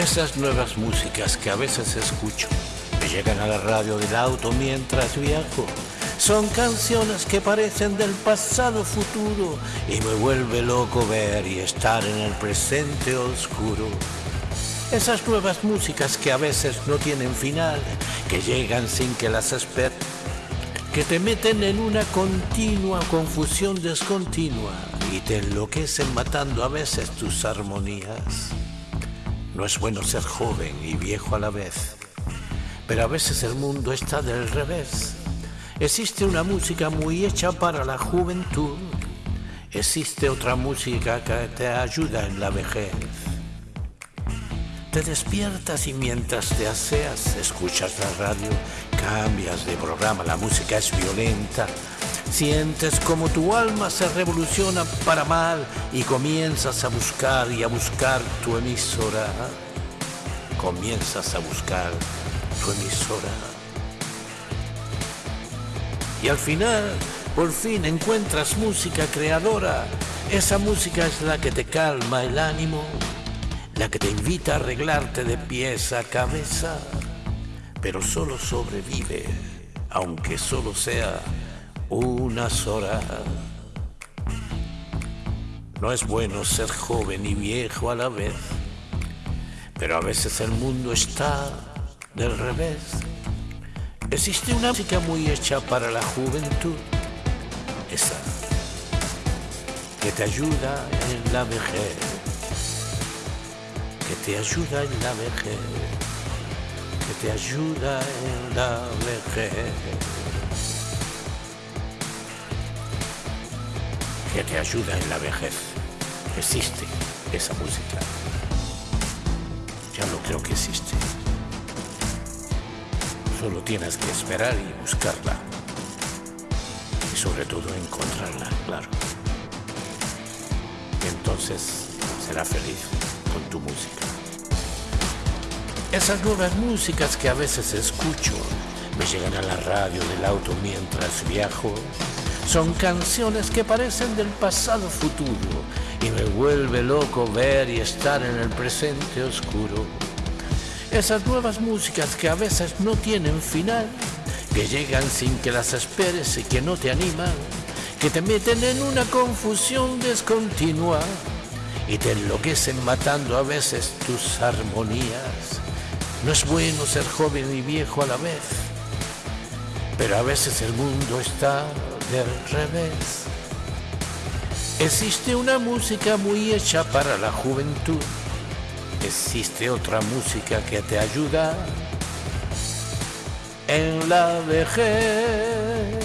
Esas nuevas músicas que a veces escucho me llegan a la radio del auto mientras viajo. Son canciones que parecen del pasado futuro y me vuelve loco ver y estar en el presente oscuro. Esas nuevas músicas que a veces no tienen final, que llegan sin que las esperes, que te meten en una continua confusión descontinua y te enloquecen matando a veces tus armonías. No es bueno ser joven y viejo a la vez, pero a veces el mundo está del revés. Existe una música muy hecha para la juventud, existe otra música que te ayuda en la vejez. Te despiertas y mientras te aseas escuchas la radio, cambias de programa, la música es violenta, sientes como tu alma se revoluciona para mal y comienzas a buscar y a buscar tu emisora. Comienzas a buscar tu emisora. Y al final, por fin encuentras música creadora. Esa música es la que te calma el ánimo, la que te invita a arreglarte de pies a cabeza, pero solo sobrevive, aunque solo sea unas horas. No es bueno ser joven y viejo a la vez, pero a veces el mundo está del revés. Existe una música muy hecha para la juventud, esa que te ayuda en la vejez, te ayuda en la vejez, que te ayuda en la vejez. que te ayuda en la vejez. Existe esa música. Ya no creo que existe. Solo tienes que esperar y buscarla. Y sobre todo encontrarla, claro. Entonces será feliz con tu música. Esas nuevas músicas que a veces escucho me llegan a la radio del auto mientras viajo son canciones que parecen del pasado futuro y me vuelve loco ver y estar en el presente oscuro. Esas nuevas músicas que a veces no tienen final, que llegan sin que las esperes y que no te animan, que te meten en una confusión descontinua y te enloquecen matando a veces tus armonías. No es bueno ser joven y viejo a la vez, pero a veces el mundo está del revés. Existe una música muy hecha para la juventud. Existe otra música que te ayuda en la vejez.